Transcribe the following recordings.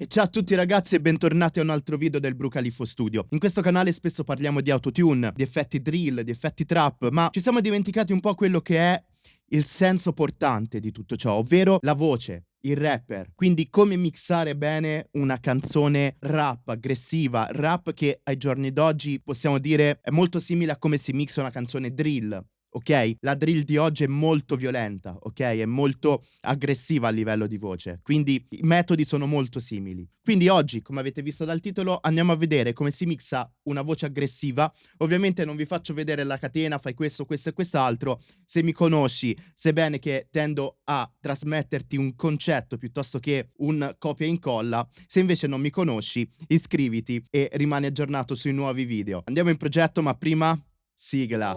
E ciao a tutti ragazzi e bentornati a un altro video del Brucalifo Studio. In questo canale spesso parliamo di autotune, di effetti drill, di effetti trap, ma ci siamo dimenticati un po' quello che è il senso portante di tutto ciò, ovvero la voce, il rapper. Quindi come mixare bene una canzone rap, aggressiva, rap che ai giorni d'oggi possiamo dire è molto simile a come si mixa una canzone drill ok? La drill di oggi è molto violenta, ok? È molto aggressiva a livello di voce, quindi i metodi sono molto simili. Quindi oggi, come avete visto dal titolo, andiamo a vedere come si mixa una voce aggressiva. Ovviamente non vi faccio vedere la catena, fai questo, questo e quest'altro. Se mi conosci, sebbene che tendo a trasmetterti un concetto piuttosto che un copia e incolla, se invece non mi conosci, iscriviti e rimani aggiornato sui nuovi video. Andiamo in progetto, ma prima sigla.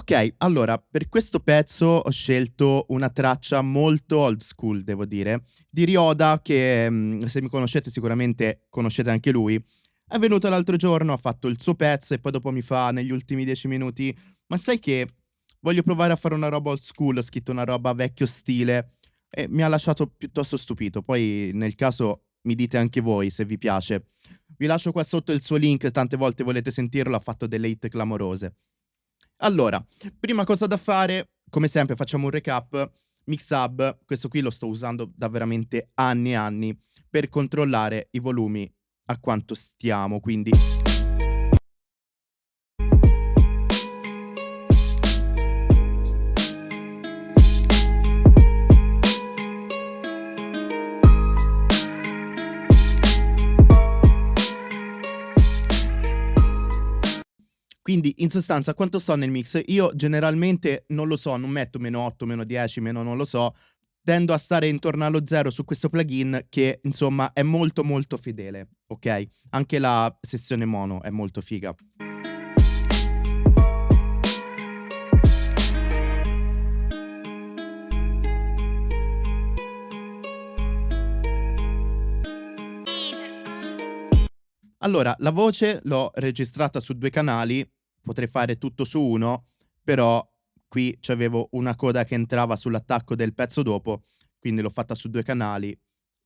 Ok, allora, per questo pezzo ho scelto una traccia molto old school, devo dire, di Ryoda che, mm, se mi conoscete sicuramente conoscete anche lui. È venuto l'altro giorno, ha fatto il suo pezzo e poi dopo mi fa negli ultimi dieci minuti ma sai che voglio provare a fare una roba old school, ho scritto una roba vecchio stile e mi ha lasciato piuttosto stupito. Poi nel caso mi dite anche voi se vi piace. Vi lascio qua sotto il suo link, tante volte volete sentirlo, ha fatto delle hit clamorose. Allora, prima cosa da fare, come sempre facciamo un recap. Mixhub, questo qui lo sto usando da veramente anni e anni per controllare i volumi a quanto stiamo, quindi Quindi in sostanza quanto sto nel mix? Io generalmente non lo so, non metto meno 8, meno 10, meno non lo so, tendo a stare intorno allo zero su questo plugin che insomma è molto molto fedele, ok? Anche la sessione mono è molto figa. Allora, la voce l'ho registrata su due canali, potrei fare tutto su uno, però qui avevo una coda che entrava sull'attacco del pezzo dopo, quindi l'ho fatta su due canali,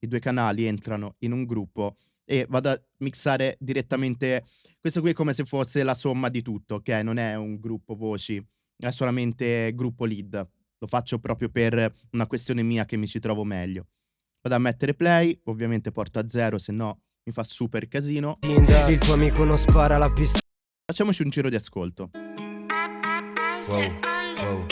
i due canali entrano in un gruppo e vado a mixare direttamente, questo qui è come se fosse la somma di tutto, ok? Non è un gruppo voci, è solamente gruppo lead, lo faccio proprio per una questione mia che mi ci trovo meglio. Vado a mettere play, ovviamente porto a zero, se no mi fa super casino. Il tuo amico non spara la pista. Facciamoci un giro di ascolto. Wow, wow.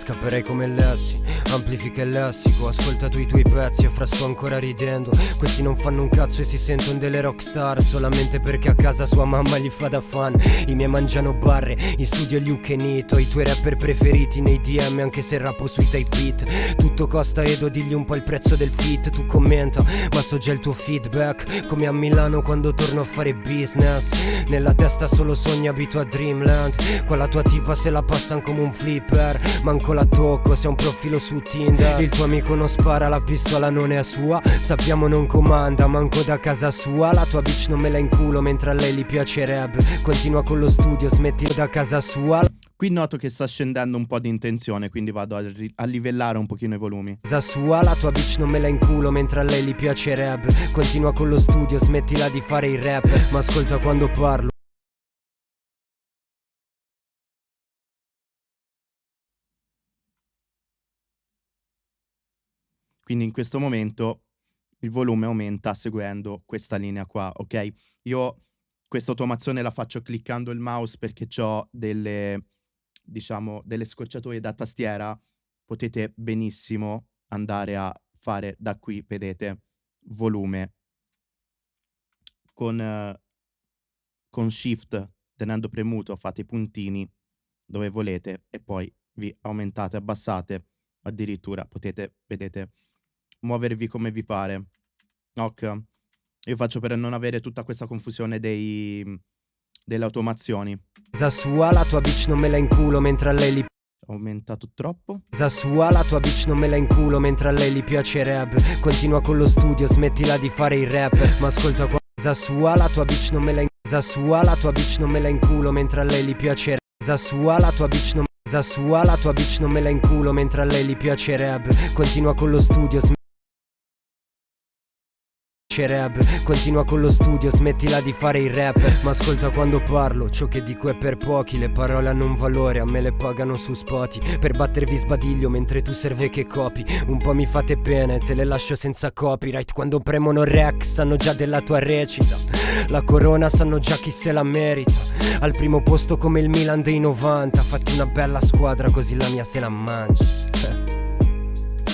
Scapperei come Lassi, amplifica il lessico Ascolta tu i tuoi pezzi e fra sto ancora ridendo. Questi non fanno un cazzo e si sentono delle rockstar Solamente perché a casa sua mamma gli fa da fan. I miei mangiano barre, in studio e Nito I tuoi rapper preferiti nei DM anche se rappo sui type beat. Tutto costa Edo, digli un po' il prezzo del fit Tu commenta, ma so già il tuo feedback. Come a Milano quando torno a fare business Nella testa solo sogni abito a Dreamland. Qua tua tipa se la passan come un flipper Manco la tocco, sei un profilo su Tinder Il tuo amico non spara, la pistola non è sua Sappiamo non comanda, manco da casa sua La tua bitch non me la inculo mentre a lei gli piacerebbe Continua con lo studio, smetti da casa sua Qui noto che sta scendendo un po' di intenzione, quindi vado a, a, livellare un pochino i volumi. Casa sua, la tua bitch non me la inculo mentre a lei gli piacerebbe. Continua con lo studio, smettila di fare il rap, ma ascolta quando parlo. Quindi in questo momento il volume aumenta seguendo questa linea qua, ok? Io questa automazione la faccio cliccando il mouse perché ho delle, diciamo, delle scorciatoie da tastiera. Potete benissimo andare a fare da qui, vedete, volume con, uh, con shift tenendo premuto fate i puntini dove volete e poi vi aumentate, abbassate addirittura potete, vedete, muovervi come vi pare. Ok. Io faccio per non avere tutta questa confusione dei, delle automazioni. Zasua, la tua bitch non me la inculo mentre a lei li aumentato troppo. Zasua, la tua bitch non me la inculo mentre a lei gli piacerebbe. Continua con lo studio, smettila di fare il rap. Ma ascolta qua. Zasua, la tua bitch non me la inculo. Zasua, la tua bitch non me la inculo mentre a lei gli piacerebbe. Casa sua, la tua bitch non casa sua, la tua bitch non me la inculo mentre a lei gli piacerebbe. Continua con lo studio, piacerebbe Continua con lo studio, smettila di fare il rap. Ma ascolta quando parlo, ciò che dico è per pochi. Le parole hanno un valore, a me le pagano su spoti. Per battervi sbadiglio mentre tu serve che copi. Un po' mi fate bene, te le lascio senza copyright. Quando premono rec, sanno già della tua recita. La corona sanno già chi se la merita. Al primo posto come il Milan dei 90 Fatti una bella squadra così la mia se la mangi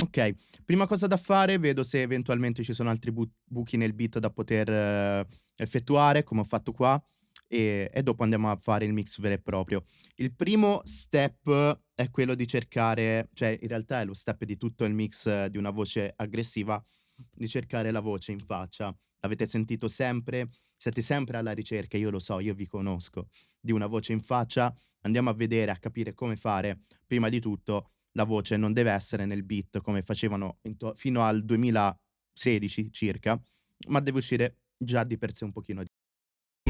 Ok Prima cosa da fare, vedo se eventualmente ci sono altri bu- buchi nel beat da poter uh, effettuare, come ho fatto qua, e, e, dopo andiamo a fare il mix vero e proprio. Il primo step è quello di cercare, cioè in realtà è lo step di tutto il mix di una voce aggressiva, di cercare la voce in faccia. L'avete sentito sempre, siete sempre alla ricerca, io lo so, io vi conosco, di una voce in faccia. Andiamo a vedere, a capire come fare, prima di tutto, la voce non deve essere nel beat come facevano to- fino al 2016 circa, ma deve uscire già di per sé un pochino di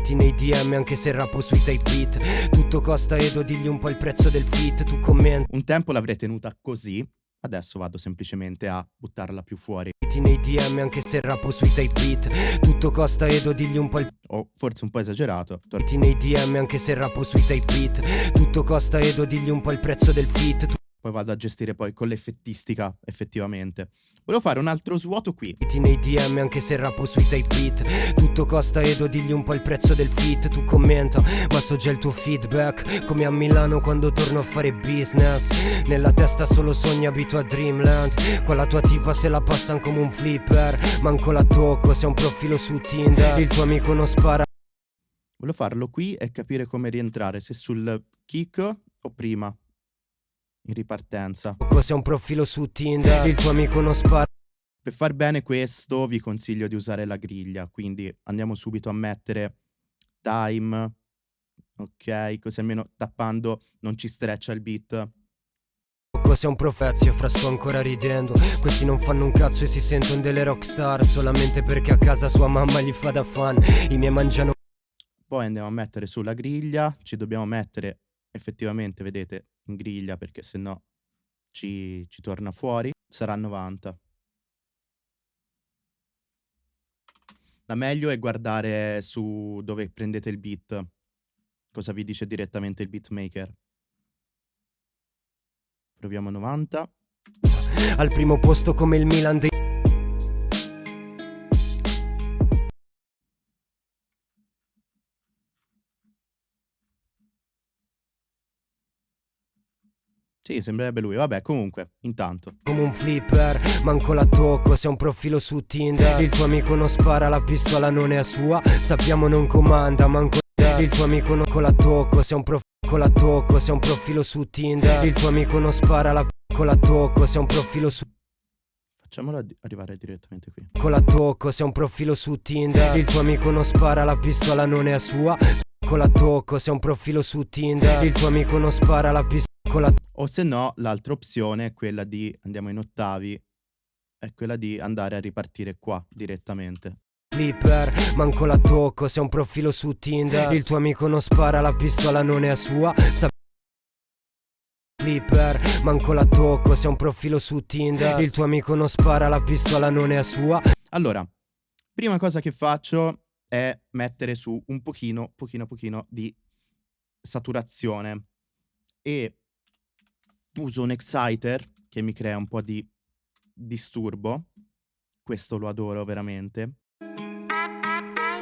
nei DM anche se rappo sui type beat. Tutto costa Edo digli un po' il prezzo del fit Tu commenti Un tempo l'avrei tenuta così Adesso vado semplicemente a buttarla più fuori. Nei DM anche se rappo sui type beat. Tutto costa Edo digli un po' il O forse un po' esagerato nei DM anche se rappo sui type beat. Tutto costa Edo digli un po' il prezzo del fit poi vado a gestire poi con l'effettistica effettivamente. Volevo fare un altro svuoto qui. Nei DM anche se rappo sui type beat. Tutto costa Edo, digli un po' il prezzo del fit Tu commenta, ma so già il tuo feedback. Come a Milano quando torno a fare business. Nella testa solo sogni abito a Dreamland. Qua la tua tipa se la passano come un flipper. Manco la tocco, sei un profilo su Tinder. Il tuo amico non spara. Volevo farlo qui e capire come rientrare Se sul kick o prima in ripartenza. Cos'è un profilo su Tinder? Il tuo amico non spara. Per far bene questo vi consiglio di usare la griglia, quindi andiamo subito a mettere time, ok, così almeno tappando non ci streccia il beat. Cos'è un profezio, fra sto ancora ridendo Questi non fanno un cazzo e si sentono delle rockstar Solamente perché a casa sua mamma gli fa da fan I miei mangiano Poi andiamo a mettere sulla griglia Ci dobbiamo mettere effettivamente, vedete, in griglia perché se no ci, ci torna fuori, sarà 90. La meglio è guardare su dove prendete il beat, cosa vi dice direttamente il beatmaker. Proviamo 90. Al primo posto come il Milan dei Sì, sembrerebbe lui. Vabbè, comunque, intanto. Come un flipper, manco la tocco, sei un profilo su Tinder. Il tuo amico non spara, la pistola non è sua. Sappiamo non comanda, manco il tuo amico non con la tocco, sei un profilo la tocco, sei un profilo su Tinder. Il tuo amico non spara, la con la tocco, sei un profilo su Facciamolo arrivare direttamente qui. Con la tocco, sei un profilo su Tinder. Il tuo amico non spara, la pistola non è sua. Con la tocco, sei un profilo su Tinder. Il tuo amico non spara, la pistola la... O se no, l'altra opzione è quella di, andiamo in ottavi, è quella di andare a ripartire qua direttamente. Flipper, manco la tocco, sei un profilo su Tinder. Il tuo amico non spara, la pistola non è sua. Sa Flipper, manco la tocco, sei un profilo su Tinder. Il tuo amico non spara, la pistola non è sua. Allora, prima cosa che faccio è mettere su un pochino, pochino, pochino di saturazione. E uso un exciter che mi crea un po' di disturbo. Questo lo adoro veramente.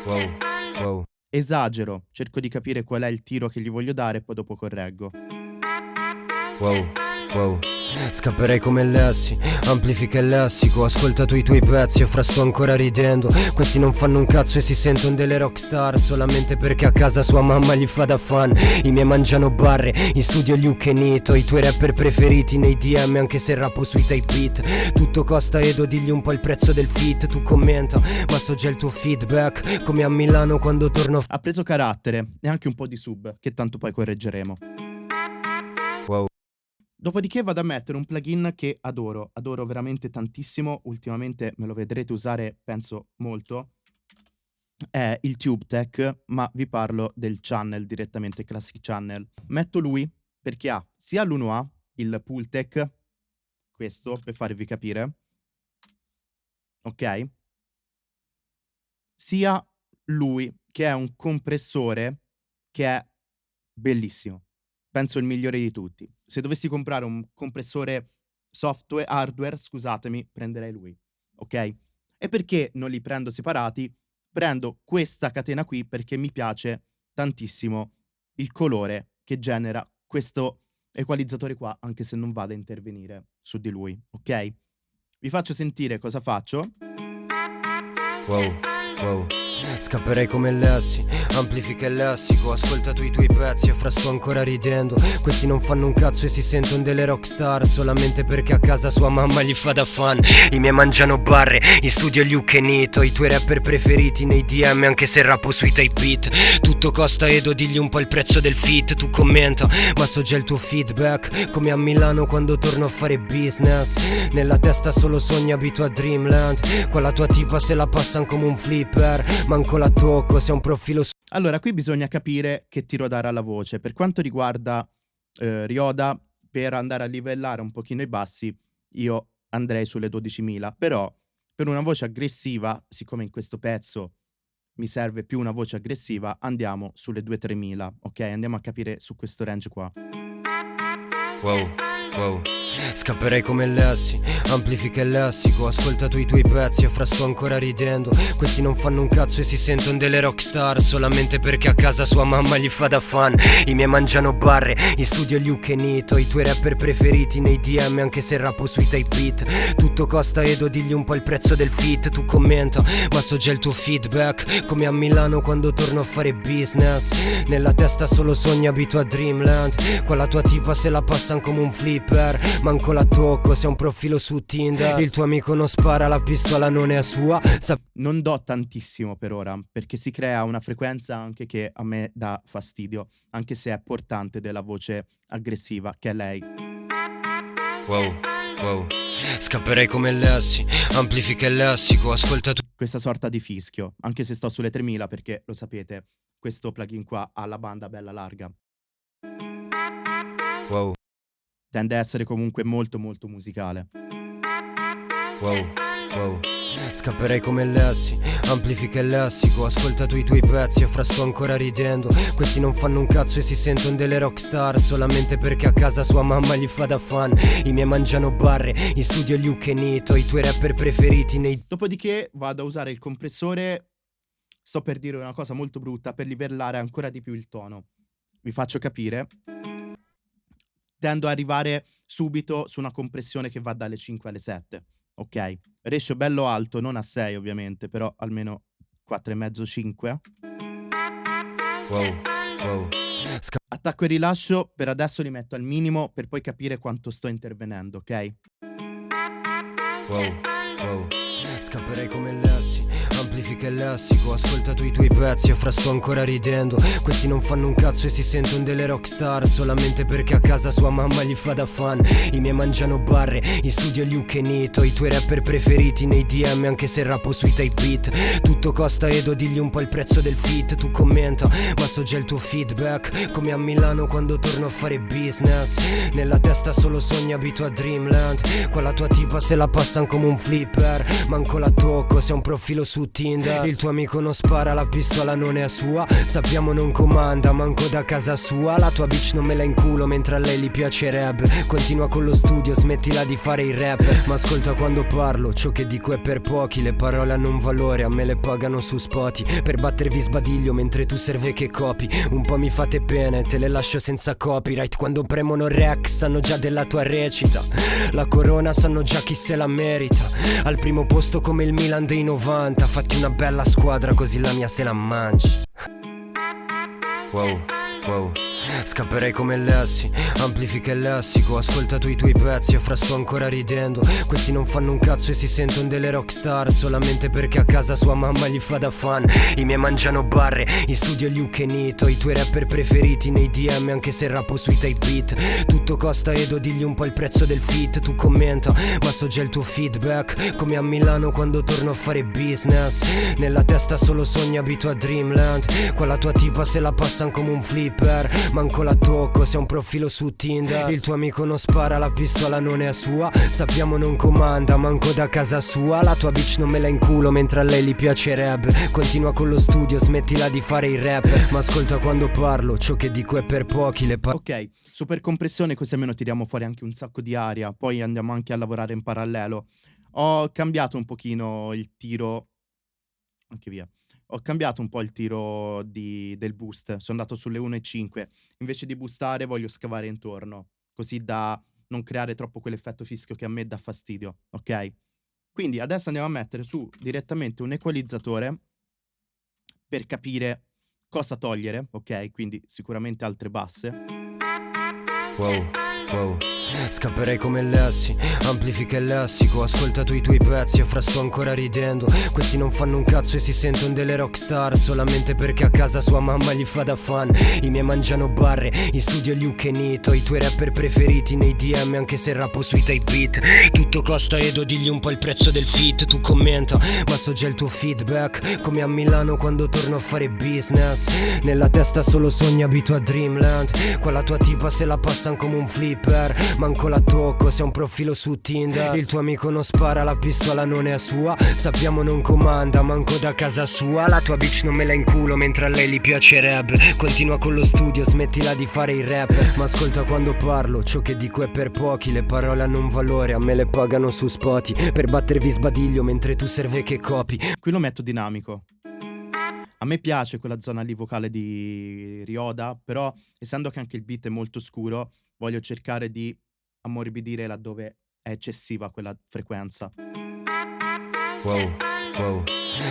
Wow, wow. Esagero, cerco di capire qual è il tiro che gli voglio dare e poi dopo correggo. Wow, wow. Scapperei come Lessi, amplifica il lessico Ascolta tu i tuoi pezzi e fra sto ancora ridendo. Questi non fanno un cazzo e si sentono delle rockstar Solamente perché a casa sua mamma gli fa da fan. I miei mangiano barre, in studio gli Ukenito I tuoi rapper preferiti nei DM anche se rappo sui type beat. Tutto costa Edo, digli un po' il prezzo del fit Tu commenta, ma so già il tuo feedback Come a Milano quando torno Ha preso carattere e anche un po' di sub Che tanto poi correggeremo Dopodiché vado a mettere un plugin che adoro, adoro veramente tantissimo, ultimamente me lo vedrete usare, penso, molto. è il TubeTech, ma vi parlo del channel direttamente, Classic Channel. Metto lui perché ha sia l'1A, il Pultec, questo per farvi capire, ok? Sia lui che è un compressore che è bellissimo. Penso il migliore di tutti. Se dovessi comprare un compressore software, hardware, scusatemi, prenderei lui, ok? E perché non li prendo separati? Prendo questa catena qui perché mi piace tantissimo il colore che genera questo equalizzatore qua, anche se non vado a intervenire su di lui, ok? Vi faccio sentire cosa faccio. Wow, wow. Scapperei come Lessi, amplifica il lessico Ascolta tu i tuoi pezzi e fra sto ancora ridendo. Questi non fanno un cazzo e si sentono delle rockstar Solamente perché a casa sua mamma gli fa da fan. I miei mangiano barre, in studio Luke e Nito I tuoi rapper preferiti nei DM anche se rappo sui type beat. Tutto costa Edo, digli un po' il prezzo del fit Tu commenta, ma so già il tuo feedback. Come a Milano quando torno a fare business Nella testa solo sogni abito a Dreamland. Qua tua tipa se la passano come un flipper manco la tocco, sei un profilo su... Allora, qui bisogna capire che tiro dare alla voce. Per quanto riguarda eh, Rioda, per andare a livellare un pochino i bassi, io andrei sulle 12.000. Però, per una voce aggressiva, siccome in questo pezzo mi serve più una voce aggressiva, andiamo sulle 2-3.000, ok? Andiamo a capire su questo range qua. Wow, wow. Scapperei come Lessi, amplifica il lessico. Ascolta tu i tuoi pezzi e fra sto ancora ridendo. Questi non fanno un cazzo e si sentono delle rockstar. Solamente perché a casa sua mamma gli fa da fan. I miei mangiano barre, in studio e Nito. I tuoi rapper preferiti nei DM anche se rappo sui type beat. Tutto costa Edo, digli un po' il prezzo del fit. Tu commenta, ma so già il tuo feedback. Come a Milano quando torno a fare business. Nella testa solo sogni abito a Dreamland. Qua tua tipa se la passano come un flipper Manco la tocco, sei un profilo su Tinder Il tuo amico non spara, la pistola non è sua Sa Non do tantissimo per ora, perché si crea una frequenza anche che a me dà fastidio, anche se è portante della voce aggressiva, che è lei. Wow, wow. Scapperei come Lessi, amplifica il lessico, ascolta tu. Questa sorta di fischio, anche se sto sulle 3000 perché lo sapete, questo plugin qua ha la banda bella larga. Wow tende a essere comunque molto molto musicale. Wow, wow. Scapperei come Lessi, amplifica il lessico Ascolta tu i tuoi pezzi e fra sto ancora ridendo Questi non fanno un cazzo e si sentono delle rockstar Solamente perché a casa sua mamma gli fa da fan I miei mangiano barre, in studio Luke e Nito I tuoi rapper preferiti nei... Dopodiché vado a usare il compressore Sto per dire una cosa molto brutta Per livellare ancora di più il tono Vi faccio capire tendo ad arrivare subito su una compressione che va dalle 5 alle 7. Ok? Ratio bello alto, non a 6 ovviamente, però almeno 4,5-5. Wow, wow. Attacco e rilascio per adesso li metto al minimo per poi capire quanto sto intervenendo, ok? Wow, wow. Scapperei come Lessi Amplifica il lessico Ascolta tu i tuoi pezzi e fra sto ancora ridendo. Questi non fanno un cazzo e si sentono delle rockstar Solamente perché a casa sua mamma gli fa da fan. I miei mangiano barre In studio e Nito. I tuoi rapper preferiti nei DM Anche se rappo sui type beat. Tutto costa Edo digli un po' il prezzo del fit Tu commenta ma so già il tuo feedback. Come a Milano quando torno a fare business. Nella testa solo sogni abito a Dreamland. Qua tua tipa se la passano come un flipper. Manco la tocco sei un profilo su Tinder. Il tuo amico non spara, la pistola non è sua. Sappiamo non comanda, manco da casa sua. La tua bitch non me la in culo mentre a lei gli piacerebbe Continua con lo studio, smettila di fare il rap. Ma ascolta quando parlo, ciò che dico è per pochi. Le parole hanno un valore, a me le pagano su spoti. Per battervi sbadiglio mentre tu serve che copi. Un po' mi fate bene, te le lascio senza copyright. Quando premono rec sanno già della tua recita. La corona sanno già chi se la merita. Al primo posto come il Milan dei 90 Fatti una bella squadra così la mia se la mangi. Wow, wow Scapperei come Lessi, amplifica il lessico Ascolta tu i tuoi pezzi e fra sto ancora ridendo. Questi non fanno un cazzo e si sentono delle rockstar Solamente perché a casa sua mamma gli fa da fan. I miei mangiano barre, in studio gli Ukenito I tuoi rapper preferiti nei DM anche se rappo sui type beat. Tutto costa Edo, digli un po' il prezzo del fit Tu commenta, ma so già il tuo feedback. Come a Milano quando torno a fare business Nella testa solo sogni abito a Dreamland. Qua tua tipa se la passano come un flipper Manco la tocco, sei un profilo su Tinder. Il tuo amico non spara, la pistola non è sua. Sappiamo non comanda, manco da casa sua. La tua bitch non me la inculo mentre a lei gli piacerebbe Continua con lo studio, smettila di fare il rap. Ma ascolta quando parlo, ciò che dico è per pochi le parole Ok, super compressione così almeno tiriamo fuori anche un sacco di aria. Poi andiamo anche a lavorare in parallelo. Ho cambiato un pochino il tiro. Anche via ho cambiato un po' il tiro di, del boost, sono andato sulle 1,5. Invece di boostare voglio scavare intorno, così da non creare troppo quell'effetto fischio che a me dà fastidio, ok? Quindi adesso andiamo a mettere su direttamente un equalizzatore per capire cosa togliere, ok? Quindi sicuramente altre basse. Wow, wow. Scapperei come Lessi, amplifica il lessico Ascolta tu i tuoi pezzi e fra sto ancora ridendo. Questi non fanno un cazzo e si sentono delle rockstar Solamente perché a casa sua mamma gli fa da fan. I miei mangiano barre, in studio gli Ukenito I tuoi rapper preferiti nei DM anche se rappo sui type beat. Tutto costa Edo, digli un po' il prezzo del fit Tu commenta, ma so già il tuo feedback. Come a Milano quando torno a fare business Nella testa solo sogni abito a Dreamland. Qua tua tipa se la passano come un flipper manco la tocco Sei un profilo su Tinder. Il tuo amico non spara, la pistola non è sua. Sappiamo non comanda, manco da casa sua. La tua bitch non me la inculo mentre a lei gli piacerebbe Continua con lo studio, smettila di fare il rap. Ma ascolta quando parlo, ciò che dico è per pochi. Le parole hanno un valore, a me le pagano su spoti Per battervi sbadiglio mentre tu serve che copi. Qui lo metto dinamico. A me piace quella zona lì vocale di Rioda, però essendo che anche il beat è molto scuro, voglio cercare di ammorbidire laddove è eccessiva quella frequenza. Wow, wow.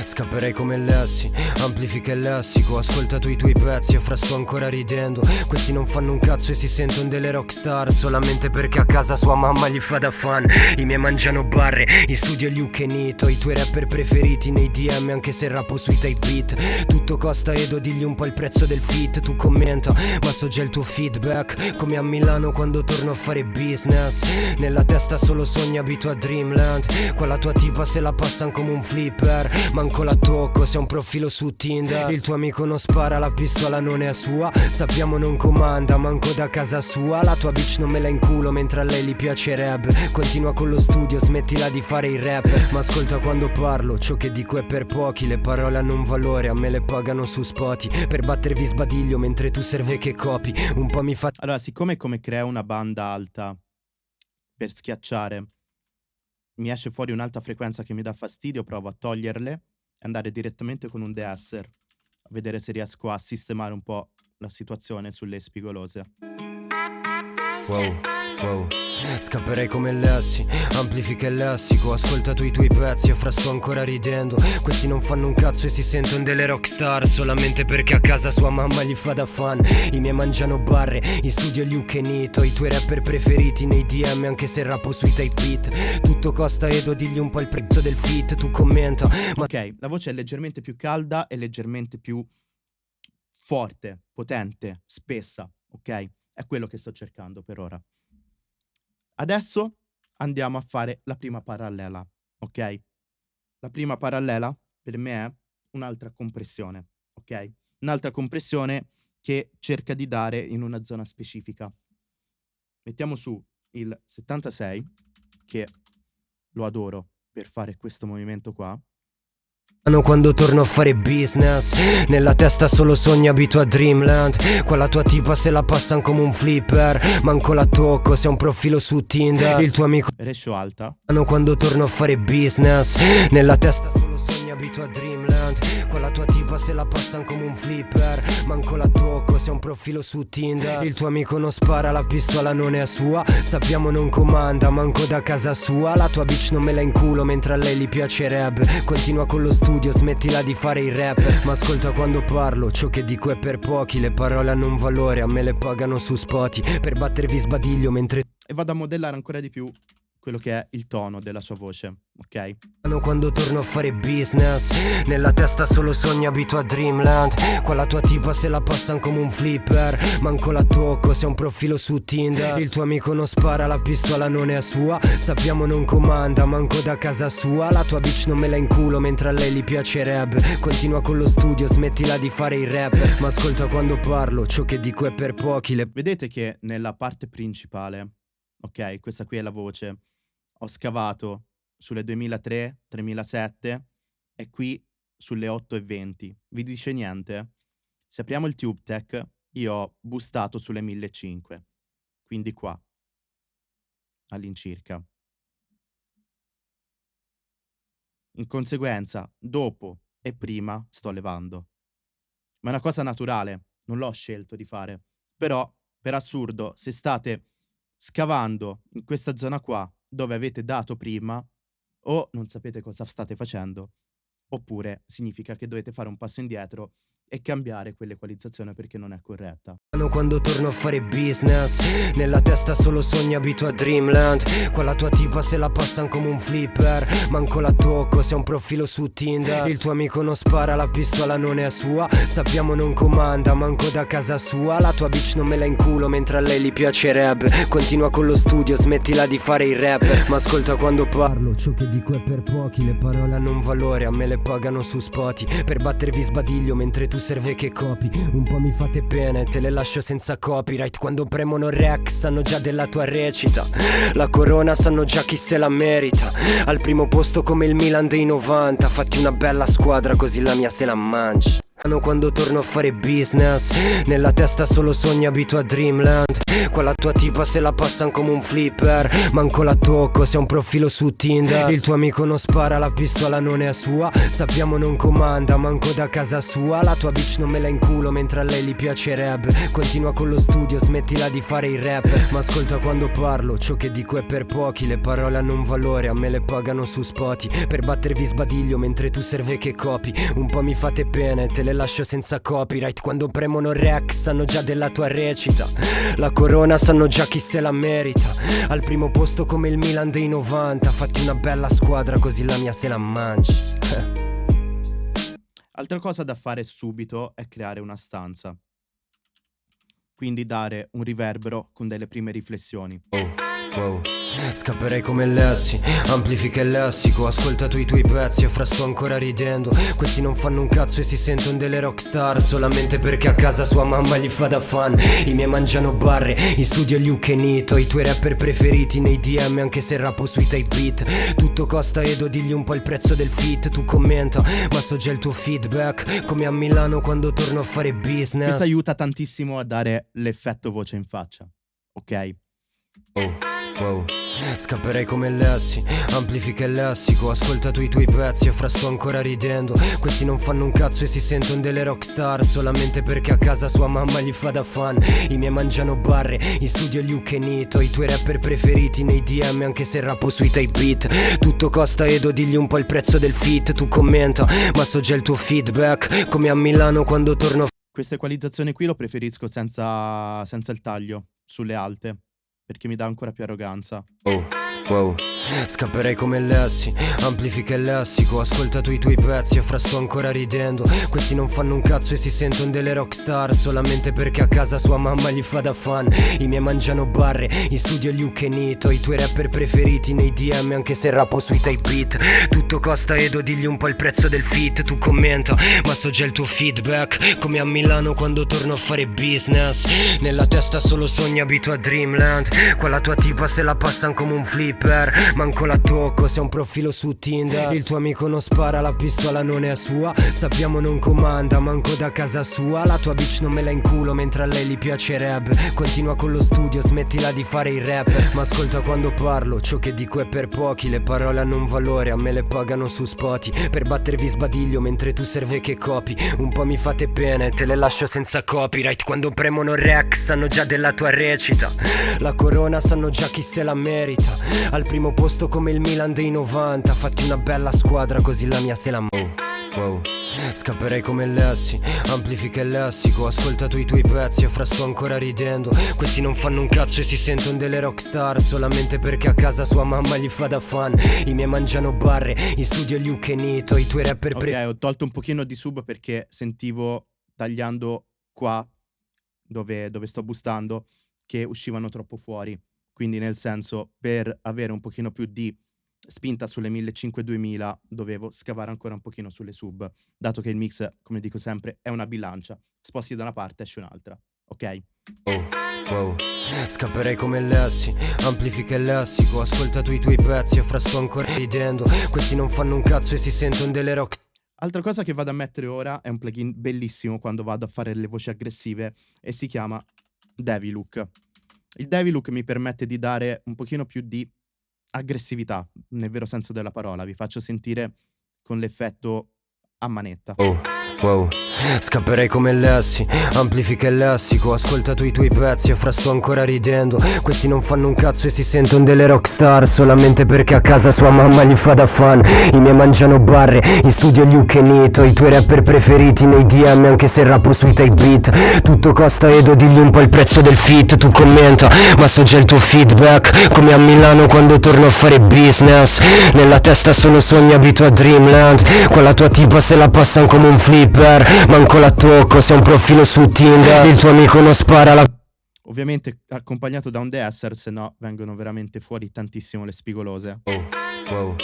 Scapperei come Lessi, amplifica il lessico. Ascolta tu i tuoi pezzi e fra sto ancora ridendo. Questi non fanno un cazzo e si sentono delle rockstar. Solamente perché a casa sua mamma gli fa da fan. I miei mangiano barre, in studio gli Ukenito I tuoi rapper preferiti nei DM anche se rappo sui type beat. Tutto costa Edo, digli un po' il prezzo del fit. Tu commenta, ma so già il tuo feedback. Come a Milano quando torno a fare business. Nella testa solo sogni abito a Dreamland. Qua tua tipa se la passano come un flipper manco la tocco Sei un profilo su Tinder. Il tuo amico non spara, la pistola non è sua. Sappiamo non comanda, manco da casa sua. La tua bitch non me la inculo mentre a lei gli piacerebbe Continua con lo studio, smettila di fare il rap. Ma ascolta quando parlo, ciò che dico è per pochi. Le parole hanno un valore, a me le pagano su spoti Per battervi sbadiglio mentre tu serve che copi. Un po' mi fa... Allora, siccome come crea una banda alta per schiacciare mi esce fuori un'alta frequenza che mi dà fastidio, provo a toglierle e andare direttamente con un deesser, a vedere se riesco a sistemare un po' la situazione sulle spigolose. Wow, wow. Scapperei come Lessi, amplifica il lessico Ascolta tu i tuoi pezzi e fra sto ancora ridendo Questi non fanno un cazzo e si sentono delle rockstar Solamente perché a casa sua mamma gli fa da fan I miei mangiano barre, in studio gli Ukenito I tuoi rapper preferiti nei DM anche se rappo sui type beat Tutto costa Edo, digli un po' il prezzo del fit Tu commenta ma... Ok, la voce è leggermente più calda e leggermente più forte, potente, spessa, ok? È quello che sto cercando per ora. Adesso andiamo a fare la prima parallela, ok? La prima parallela per me è un'altra compressione, ok? Un'altra compressione che cerca di dare in una zona specifica. Mettiamo su il 76, che lo adoro per fare questo movimento qua. Quando torno a fare business. Nella testa solo sogni abito a Dreamland. Qua la tua tipa se la passano come un flipper. Manco la tocco, sei un profilo su Tinder. Il tuo amico Rescio alta. Quando torno a fare business. Nella testa solo sogni abito a Dreamland. Con la tua tipa se la passano come un flipper. Manco la tocco, sei un profilo su Tinder. Il tuo amico non spara, la pistola non è sua. Sappiamo non comanda, manco da casa sua. La tua bitch non me la inculo mentre a lei gli piacerebbe Continua con lo studio, smettila di fare il rap. Ma ascolta quando parlo, ciò che dico è per pochi. Le parole hanno un valore, a me le pagano su spoti Per battervi sbadiglio mentre e vado a modellare ancora di più quello che è il tono della sua voce, ok? Quando torno a fare business Nella testa solo sogni abito a Dreamland. Qua la tua tipa se la passano come un flipper Manco la tocco, sei un profilo su Tinder. Il tuo amico non spara, la pistola non è sua. Sappiamo non comanda, manco da casa sua. La tua bitch non me la inculo mentre a lei gli piacerebbe Continua con lo studio, smettila di fare il rap. Ma ascolta quando parlo, ciò che dico è per pochi. Le... Vedete che nella parte principale, ok, questa qui è la voce ho scavato sulle 2003, 3007 e qui sulle 8.20. Vi dice niente? Se apriamo il TubeTech, io ho bustato sulle 1500, quindi qua, all'incirca. In conseguenza, dopo e prima sto levando. Ma è una cosa naturale, non l'ho scelto di fare. Però, per assurdo, se state scavando in questa zona qua, dove avete dato prima o non sapete cosa state facendo, oppure significa che dovete fare un passo indietro e cambiare quell'equalizzazione perché non è corretta. Quando torno a fare business. Nella testa solo sogni abito a Dreamland. La tua tipa se la passano come un flipper. Manco la tocco, sei un profilo su Tinder. Il tuo amico non spara, la pistola non è sua. Sappiamo non comanda, manco da casa sua. La tua bitch non me la inculo mentre a lei gli piacerebbe Continua con lo studio, smettila di fare il rap. Ma ascolta quando parlo, ciò che dico è per pochi. Le parole hanno un valore, a me le pagano su spoti Per battervi sbadiglio mentre tu serve che copi. Un po' mi fate bene, te le lascio senza copyright. Quando premono rec sanno già della tua recita. La corona sanno già chi se la merita. Al primo posto come il Milan dei 90 Fatti una bella squadra così la mia se la mangi quando torno a fare business. Nella testa solo sogni abito a Dreamland. Qua la tua tipa se la passano come un flipper. Manco la tocco, sei un profilo su Tinder. Il tuo amico non spara, la pistola non è sua. Sappiamo non comanda, manco da casa sua. La tua bitch non me la inculo mentre a lei gli piacerebbe Continua con lo studio, smettila di fare il rap. Ma ascolta quando parlo, ciò che dico è per pochi. Le parole hanno un valore, a me le pagano su spoti Per battervi sbadiglio mentre tu serve che copi. Un po' mi fate pene, te le lascio senza copyright. Quando premono rec sanno già della tua recita. La corona sanno già chi se la merita. Al primo posto come il Milan dei 90 Fatti una bella squadra così la mia se la mangi Altra cosa da fare subito è creare una stanza. Quindi dare un riverbero con delle prime riflessioni. Oh. Wow. Scapperei come Lessi, amplifica il lessico Ascoltato i tuoi pezzi e fra sto ancora ridendo Questi non fanno un cazzo e si sentono delle rockstar Solamente perché a casa sua mamma gli fa da fan I miei mangiano barre, in studio gli Ukenito I tuoi rapper preferiti nei DM anche se rappo sui type beat Tutto costa Edo, digli un po' il prezzo del fit Tu commenta, ma so già il tuo feedback Come a Milano quando torno a fare business Questo aiuta tantissimo a dare l'effetto voce in faccia, ok? Oh. Wow. Scapperei come Lessi, amplifica il lessico Ascoltato i tuoi pezzi e fra sto ancora ridendo. Questi non fanno un cazzo e si sentono delle rockstar Solamente perché a casa sua mamma gli fa da fan. I miei mangiano barre, in studio gli Ukenito I tuoi rapper preferiti nei DM anche se rappo sui type beat. Tutto costa Edo, digli un po' il prezzo del fit Tu commenta, ma so già il tuo feedback Come a Milano quando torno Questa equalizzazione qui lo preferisco senza, senza il taglio, sulle alte perché mi dà ancora più arroganza. Oh, wow. Scapperei come Lessi, amplifica il lessico Ascoltato i tuoi pezzi e fra sto ancora ridendo. Questi non fanno un cazzo e si sentono delle rockstar Solamente perché a casa sua mamma gli fa da fan. I miei mangiano barre, in studio gli Ukenito I tuoi rapper preferiti nei DM anche se rappo sui type beat. Tutto costa Edo, digli un po' il prezzo del fit Tu commenta, ma so già il tuo feedback. Come a Milano quando torno a fare business. Nella testa solo sogni abito a Dreamland. Qua tua tipa se la passano come un flip flipper Manco la tocco, sei un profilo su Tinder. Il tuo amico non spara, la pistola non è sua. Sappiamo non comanda, manco da casa sua. La tua bitch non me la inculo mentre a lei gli piacerebbe Continua con lo studio, smettila di fare il rap. Ma ascolta quando parlo, ciò che dico è per pochi. Le parole hanno un valore, a me le pagano su spoti Per battervi sbadiglio mentre tu serve che copi. Un po' mi fate pene, te le lascio senza copyright. Quando premono rec sanno già della tua recita. La corona sanno già chi se la merita Al primo posto come il Milan dei 90 Fatti una bella squadra così la mia se la... Wow. Scapperei come Lessi, amplifica il lessico Ascoltato i tuoi pezzi e fra sto ancora ridendo. Questi non fanno un cazzo e si sentono delle rockstar. Solamente perché a casa sua mamma gli fa da fan. I miei mangiano barre, in studio gli Ukenito I tuoi rapper pre- Ok, ho tolto un pochino di sub perché sentivo tagliando qua dove, dove sto bustando che uscivano troppo fuori Quindi nel senso per avere un pochino più di spinta sulle 1500-2000 dovevo scavare ancora un pochino sulle sub, dato che il mix, come dico sempre, è una bilancia. Sposti da una parte, esce un'altra. Ok? Oh, wow. Scapperei come Lessi, amplifica il lessico, ho ascoltato i tuoi pezzi e fra sto ancora ridendo. Questi non fanno un cazzo e si sentono delle rock. Altra cosa che vado a mettere ora è un plugin bellissimo quando vado a fare le voci aggressive e si chiama Devilook. Il Devilook mi permette di dare un pochino più di aggressività, nel vero senso della parola. Vi faccio sentire con l'effetto a manetta. Oh, wow. Scapperei come Lessi, amplifica il lessico Ho ascoltato i tuoi pezzi e fra sto ancora ridendo. Questi non fanno un cazzo e si sentono delle rockstar Solamente perché a casa sua mamma gli fa da fan. I miei mangiano barre, in studio gli Ukenito I tuoi rapper preferiti nei DM anche se rappo sui type beat. Tutto costa Edo, digli un po' il prezzo del fit Tu commenta, ma so già il tuo feedback. Come a Milano quando torno a fare business. Nella testa solo sogni abito a Dreamland. Quella tua tipa se la passano come un flipper manco la tocco Sei un profilo su Tinder Il tuo amico non spara la... Ovviamente accompagnato da un deesser, se no vengono veramente fuori tantissimo le spigolose. Oh. Wow.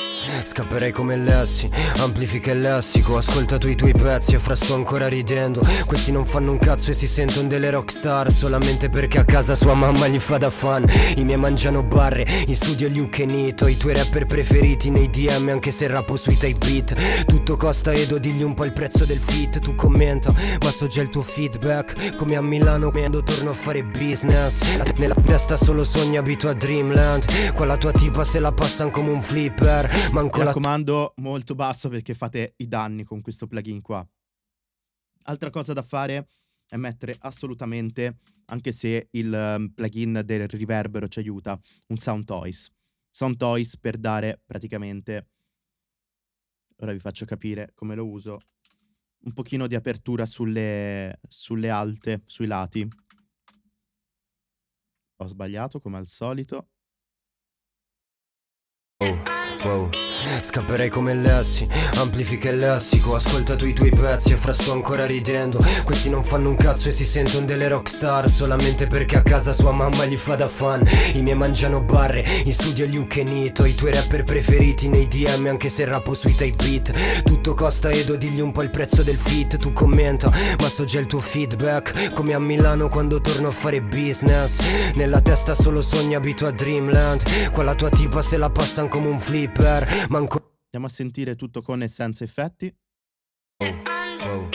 Scapperei come Lessi, amplifica il lessico Ho ascoltato i tuoi pezzi e fra sto ancora ridendo. Questi non fanno un cazzo e si sentono delle rockstar Solamente perché a casa sua mamma gli fa da fan. I miei mangiano barre, in studio gli Ukenito I tuoi rapper preferiti nei DM anche se rappo sui type beat. Tutto costa Edo, digli un po' il prezzo del fit Tu commenta, ma so già il tuo feedback. Come a Milano quando torno a fare business. Nella testa solo sogni abito a Dreamland. Qua la tua tipa se la passano come un flip Reaper Manco Mi raccomando molto basso perché fate i danni con questo plugin qua Altra cosa da fare è mettere assolutamente, anche se il um, plugin del riverbero ci aiuta, un Sound Toys. Sound Toys per dare praticamente, ora vi faccio capire come lo uso, un pochino di apertura sulle, sulle alte, sui lati. Ho sbagliato come al solito. Oh. Wow. Scapperei come Lessi, amplifica il lessico Ho ascoltato i tuoi pezzi e fra sto ancora ridendo. Questi non fanno un cazzo e si sentono delle rockstar Solamente perché a casa sua mamma gli fa da fan. I miei mangiano barre, in studio gli Ukenito I tuoi rapper preferiti nei DM anche se rappo sui type beat. Tutto costa Edo, digli un po' il prezzo del fit Tu commenta, ma so già il tuo feedback. Come a Milano quando torno a fare business. Nella testa solo sogni abito a Dreamland. Qua tua tipa se la passano come un flip per manco Andiamo a sentire tutto con e senza effetti oh, oh.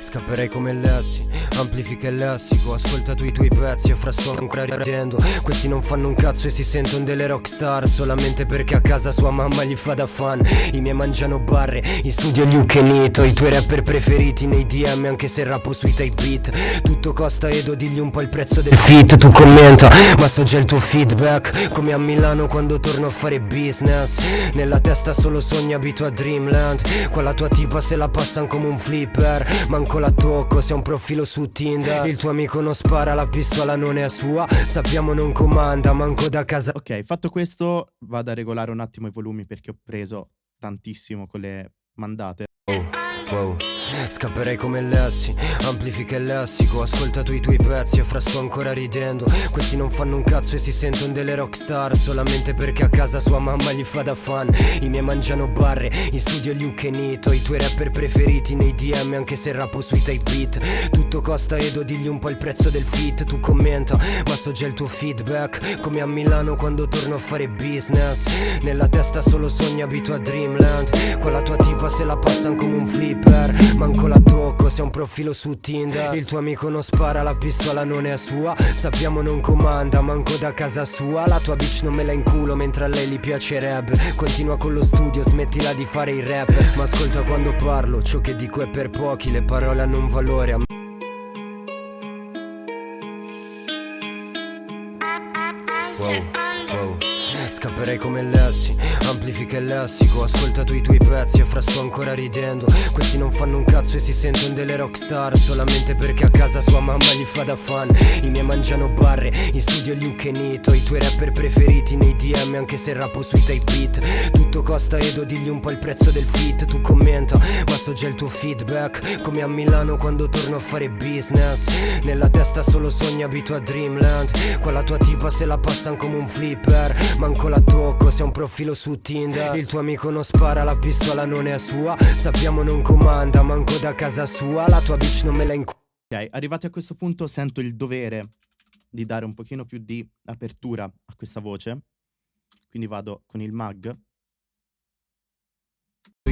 Scapperei come Lessi, amplifica il lessico. Ho ascoltato i tuoi pezzi e fra sto ancora ridendo Questi non fanno un cazzo e si sentono delle rockstar. Solamente perché a casa sua mamma gli fa da fan. I miei mangiano barre, in studio gli Ukenito I tuoi rapper preferiti nei DM anche se rappo sui type beat. Tutto costa Edo, digli un po' il prezzo del fit. Tu commenta, ma so già il tuo feedback. Come a Milano quando torno a fare business. Nella testa solo sogni abito a Dreamland. Qua tua tipa se la passano come un flipper. Manco manco la tocco Se un profilo su Tinder. Il tuo amico non spara, la pistola non è sua. Sappiamo non comanda, manco da casa. Ok, fatto questo vado a regolare un attimo i volumi Perché ho preso tantissimo con le mandate. Oh Wow. Scapperei come Lessi, amplifica il lessico Ascoltato i tuoi pezzi e fra sto ancora ridendo. Questi non fanno un cazzo e si sentono delle rockstar Solamente perché a casa sua mamma gli fa da fan. I miei mangiano barre, in studio e Nito I tuoi rapper preferiti nei DM anche se rappo sui type beat. Tutto costa Edo, digli un po' il prezzo del fit Tu commenta, ma so già il tuo feedback. Come a Milano quando torno a fare business. Nella testa solo sogni abito a Dreamland. Con la tua tipa se la passano come un flipper Manco la tocco, sei un profilo su Tinder. Il tuo amico non spara, la pistola non è sua. Sappiamo non comanda, manco da casa sua. La tua bitch non me la inculo mentre a lei gli piacerebbe Continua con lo studio, smettila di fare il rap. Ma ascolta quando parlo, ciò che dico è per pochi Le parole hanno un valore a Wow. Scapperei come Lessi, amplifica il lessico Ascoltato i tuoi pezzi e fra sto ancora ridendo. Questi non fanno un cazzo e si sentono delle rockstar Solamente perché a casa sua mamma gli fa da fan. I miei mangiano barre, in studio Luke e Nito I tuoi rapper preferiti nei DM anche se rappo sui type beat. Tutto costa Edo, digli un po' il prezzo del fit Tu commenta, ma so già il tuo feedback. Come a Milano quando torno a fare business Nella testa solo sogni abito a Dreamland. Qua tua tipa se la passano come un flipper Manco manco la tocco Se un profilo su Tinder. Il tuo amico non spara, la pistola non è sua. Sappiamo non comanda, manco da casa sua. La tua bitch non me la incu... Ok, arrivati a questo punto sento il dovere di dare un pochino più di apertura a questa voce. Quindi vado con il mag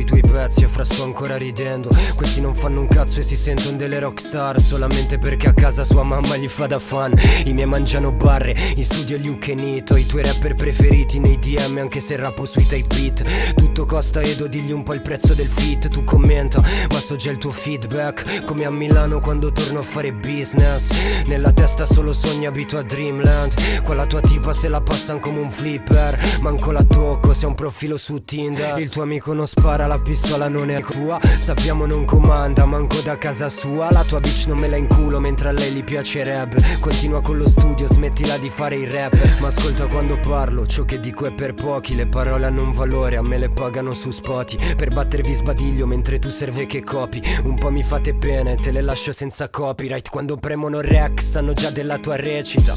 tuoi pezzi e fra sto ancora ridendo. Questi non fanno un cazzo e si sentono delle rockstar Solamente perché a casa sua mamma gli fa da fan. I miei mangiano barre, in studio Luke e Nito. I tuoi rapper preferiti nei DM anche se rappo sui type beat. Tutto costa Edo, digli un po' il prezzo del fit Tu commenta, ma so già il tuo feedback. Come a Milano quando torno a fare business. Nella testa solo sogni abito a Dreamland. Qua tua tipa se la passano come un flipper. Manco la tocco, sei un profilo su Tinder. Il tuo amico non spara la pistola non è tua. Sappiamo non comanda, manco da casa sua. La tua bitch non me la inculo mentre a lei gli piacerebbe Continua con lo studio, smettila di fare il rap. Ma ascolta quando parlo, ciò che dico è per pochi. Le parole hanno un valore, a me le pagano su spoti. Per battervi sbadiglio mentre tu serve che copi. Un po' mi fate bene, te le lascio senza copyright. Quando premono rec sanno già della tua recita.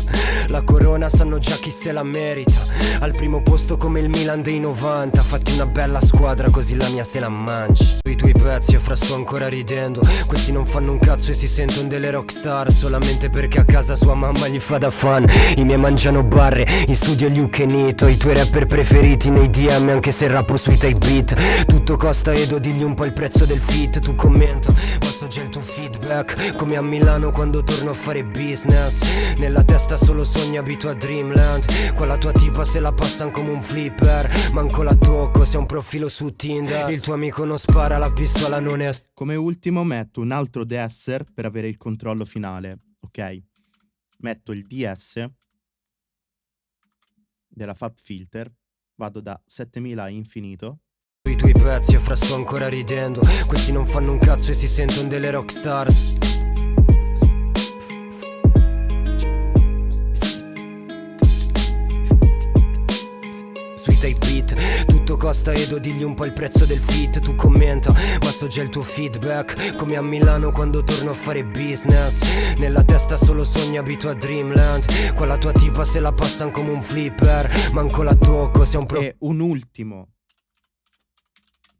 La corona sanno già chi se la merita. Al primo posto come il Milan dei 90 Fatti una bella squadra così la mia se la mangi. I tuoi pezzi e fra sto ancora ridendo. Questi non fanno un cazzo e si sentono delle rockstar Solamente perché a casa sua mamma gli fa da fan. I miei mangiano barre, in studio Luke e Nito I tuoi rapper preferiti nei DM anche se rappo sui type beat. Tutto costa Edo, digli un po' il prezzo del fit Tu commenta, ma so già il tuo feedback? Come a Milano quando torno a fare business. Nella testa solo sogni abito a Dreamland. Qua tua tipa se la passano come un flipper. Manco la tocco, sei un profilo su Tinder. il tuo amico non spara, la pistola non è... Come ultimo metto un altro DSer per avere il controllo finale, ok? Metto il DS della Fab Filter, vado da 7000 a infinito. I tuoi pezzi e fra sto ancora ridendo Questi non fanno un cazzo e si sentono delle rockstars Sui tape beat. Tutto costa Edo, digli un po' il prezzo del fit Tu commenta, ma so già il tuo feedback. Come a Milano quando torno a fare business. Nella testa solo sogni abito a Dreamland. Qua la tua tipa se la passano come un flipper. Manco la tocco, sei un pro... E un ultimo.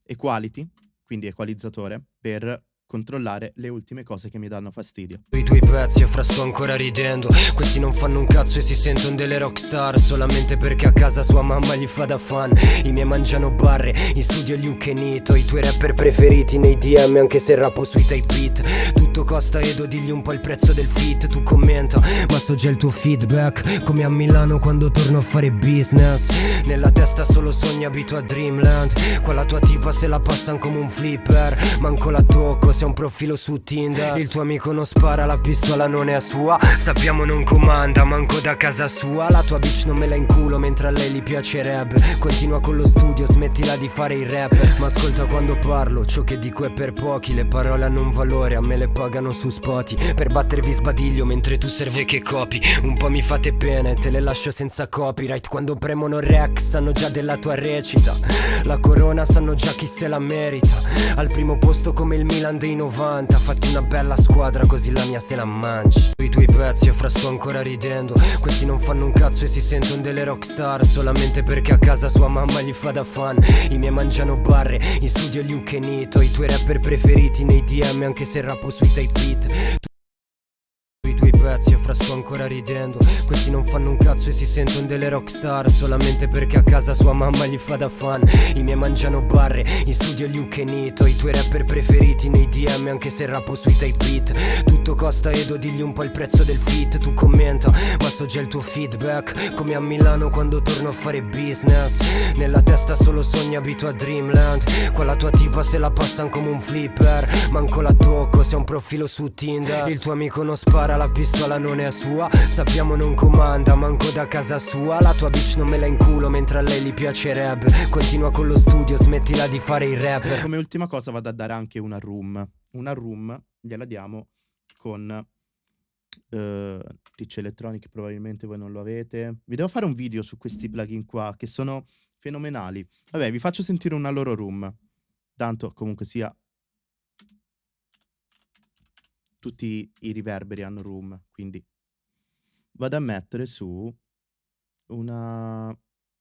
Equality, quindi equalizzatore, per controllare le ultime cose che mi danno fastidio. I tuoi pezzi fra sto ancora ridendo. Questi non fanno un cazzo e si sentono delle rockstar. Solamente perché a casa sua mamma gli fa da fan. I miei mangiano barre, in studio e Nito I tuoi rapper preferiti nei DM anche se rappo sui type beat. Tutto costa Edo, digli un po' il prezzo del fit. Tu commenta, ma so già il tuo feedback. Come a Milano quando torno a fare business. Nella testa solo sogni abito a Dreamland. Qua tua tipa se la passano come un flipper. Manco la tocco sei un profilo su Tinder. Il tuo amico non spara, la pistola non è sua. Sappiamo non comanda, manco da casa sua. La tua bitch non me la inculo mentre a lei gli piacerebbe Continua con lo studio, smettila di fare il rap. Ma ascolta quando parlo, ciò che dico è per pochi. Le parole hanno un valore, a me le pagano su spoti. Per battervi sbadiglio mentre tu serve che copi. Un po' mi fate bene, te le lascio senza copyright. Quando premono rec sanno già della tua recita. La corona sanno già chi se la merita. Al primo posto come il Milan dei 90 Fatti una bella squadra così la mia se la mangi I tuoi pezzi io fra sto ancora ridendo. Questi non fanno un cazzo e si sentono delle rockstar. Solamente perché a casa sua mamma gli fa da fan. I miei mangiano barre, in studio Luke e Nito. I tuoi rapper preferiti nei DM anche se rappo sui type beat e fra sto ancora ridendo. Questi non fanno un cazzo e si sentono delle rockstar. Solamente perché a casa sua mamma gli fa da fan. I miei mangiano barre, in studio Luke e Nito I tuoi rapper preferiti nei DM anche se rappo sui type beat. Tutto costa Edo, digli un po' il prezzo del fit. Tu commenta, ma so già il tuo feedback. Come a Milano quando torno a fare business. Nella testa solo sogni abito a Dreamland. La tua tipa se la passano come un flipper. Manco la tocco, sei un profilo su Tinder. Il tuo amico non spara la pistola non è sua. Sappiamo non comanda, manco da casa sua. La tua bitch non me la inculo mentre a lei gli piacerebbe Continua con lo studio, smettila di fare il rap. Come ultima cosa vado a dare anche una room. Una room gliela diamo con uh, Teach Electronic probabilmente voi non lo avete. Vi devo fare un video su questi plugin qua che sono fenomenali. Vabbè vi faccio sentire una loro room. Tanto comunque sia tutti i riverberi hanno room, quindi vado a mettere su una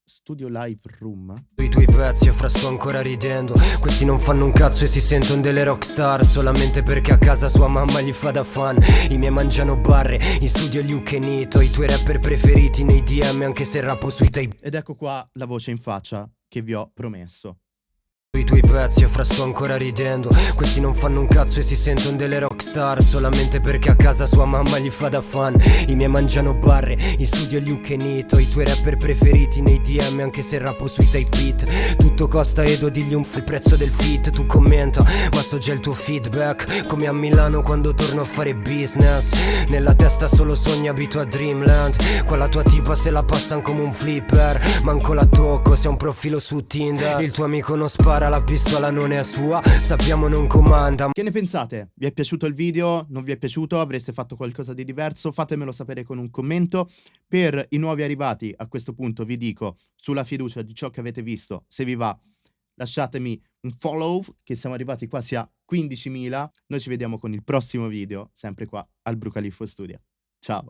studio live room. I tuoi pezzi fra sto ancora ridendo Questi non fanno un cazzo e si sentono delle rockstar Solamente perché a casa sua mamma gli fa da fan. I miei mangiano barre, in studio Luke e Nito I tuoi rapper preferiti nei DM anche se rappo sui tape. Ed ecco qua la voce in faccia che vi ho promesso i tuoi pezzi e fra sto ancora ridendo. Questi non fanno un cazzo e si sentono delle rockstar Solamente perché a casa sua mamma gli fa da fan. I miei mangiano barre, in studio e Nito. I tuoi rapper preferiti nei DM anche se rappo sui type beat. Tutto costa Edo, digli un il prezzo del fit Tu commenta, ma so già il tuo feedback. Come a Milano quando torno a fare business. Nella testa solo sogni abito a Dreamland. Qua tua tipa se la passano come un flipper. Manco la tocco, sei un profilo su Tinder. Il tuo amico non spara la pistola non è sua Sappiamo non comanda Che ne pensate? Vi è piaciuto il video? Non vi è piaciuto? Avreste fatto qualcosa di diverso? Fatemelo sapere con un commento Per i nuovi arrivati a questo punto vi dico Sulla fiducia di ciò che avete visto Se vi va lasciatemi un follow Che siamo arrivati quasi a 15.000 Noi ci vediamo con il prossimo video Sempre qua al Brucalifo Studio Ciao